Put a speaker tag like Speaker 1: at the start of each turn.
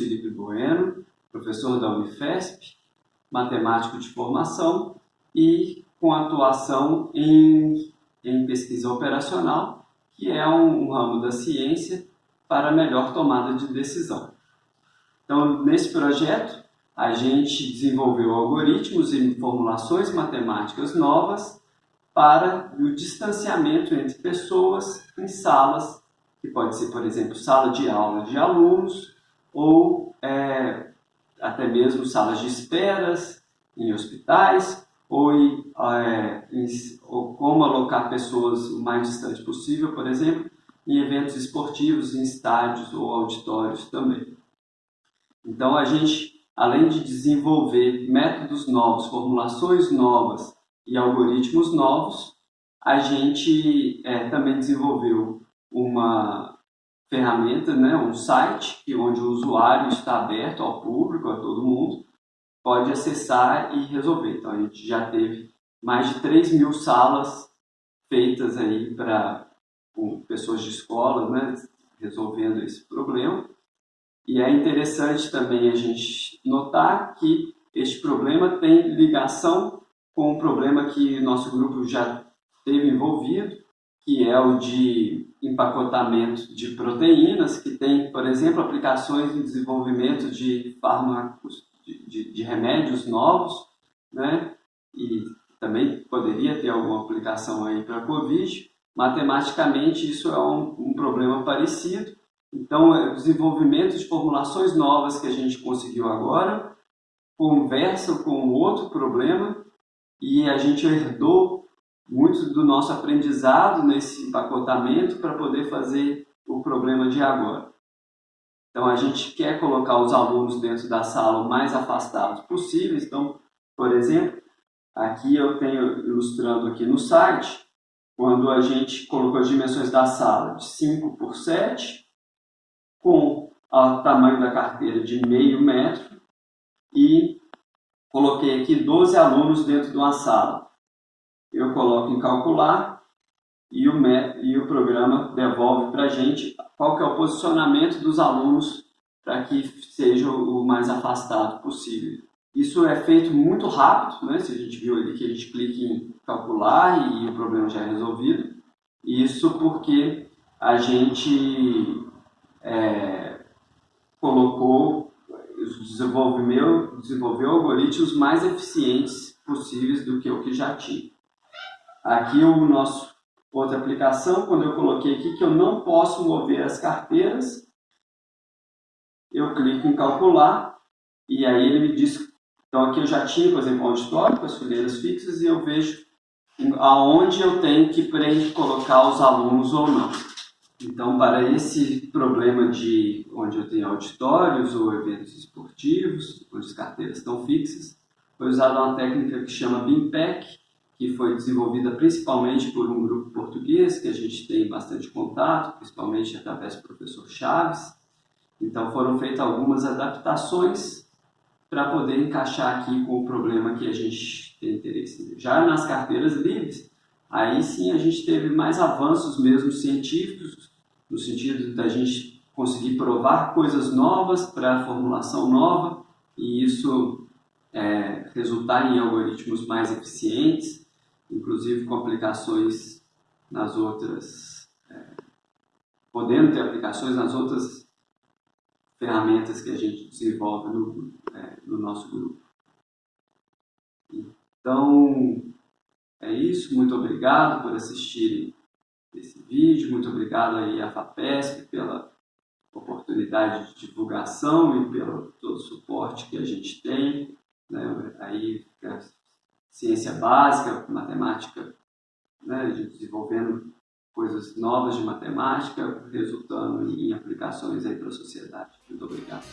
Speaker 1: Felipe Bueno, professor da Unifesp, matemático de formação e com atuação em, em pesquisa operacional, que é um, um ramo da ciência para melhor tomada de decisão. Então, nesse projeto, a gente desenvolveu algoritmos e formulações matemáticas novas para o distanciamento entre pessoas em salas, que pode ser, por exemplo, sala de aula de alunos ou é, até mesmo salas de esperas em hospitais ou, é, em, ou como alocar pessoas o mais distante possível, por exemplo, em eventos esportivos, em estádios ou auditórios também. Então, a gente, além de desenvolver métodos novos, formulações novas e algoritmos novos, a gente é, também desenvolveu uma ferramenta, né, um site, onde o usuário está aberto ao público, a todo mundo, pode acessar e resolver. Então, a gente já teve mais de 3 mil salas feitas aí para pessoas de escolas, né, resolvendo esse problema. E é interessante também a gente notar que este problema tem ligação com um problema que nosso grupo já teve envolvido, que é o de empacotamento de proteínas, que tem, por exemplo, aplicações em desenvolvimento de fármacos, de, de, de remédios novos, né? e também poderia ter alguma aplicação aí para a Covid. Matematicamente, isso é um, um problema parecido, então, é o desenvolvimento de formulações novas que a gente conseguiu agora conversa com outro problema e a gente herdou muito do nosso aprendizado nesse empacotamento para poder fazer o problema de agora. Então, a gente quer colocar os alunos dentro da sala o mais afastados possíveis. Então, por exemplo, aqui eu tenho ilustrando aqui no site, quando a gente colocou as dimensões da sala de 5 por 7, com o tamanho da carteira de meio metro e coloquei aqui 12 alunos dentro de uma sala. Eu coloco em calcular e o, e o programa devolve para a gente qual que é o posicionamento dos alunos para que seja o mais afastado possível. Isso é feito muito rápido, né? se a gente viu ali que a gente clica em calcular e o problema já é resolvido. Isso porque a gente é, colocou, desenvolveu, desenvolveu algoritmos mais eficientes possíveis do que o que já tinha. Aqui o nosso outra aplicação, quando eu coloquei aqui que eu não posso mover as carteiras, eu clico em calcular e aí ele me diz, então aqui eu já tinha, por exemplo, um auditório com as fileiras fixas e eu vejo aonde eu tenho que colocar os alunos ou não. Então, para esse problema de onde eu tenho auditórios ou eventos esportivos, onde as carteiras estão fixas, foi usada uma técnica que chama BIMPEC, que foi desenvolvida principalmente por um grupo português, que a gente tem bastante contato, principalmente através do professor Chaves. Então, foram feitas algumas adaptações para poder encaixar aqui com o problema que a gente tem interesse. Já nas carteiras livres, aí sim a gente teve mais avanços mesmo científicos, no sentido da gente conseguir provar coisas novas para a formulação nova e isso é, resultar em algoritmos mais eficientes, inclusive com aplicações nas outras, é, podendo ter aplicações nas outras ferramentas que a gente desenvolve no, é, no nosso grupo. Então, é isso. Muito obrigado por assistirem esse vídeo. Muito obrigado aí à FAPESP pela oportunidade de divulgação e pelo todo o suporte que a gente tem. Né? Aí, ciência básica, matemática, né? desenvolvendo coisas novas de matemática, resultando em aplicações para a sociedade. Muito obrigado.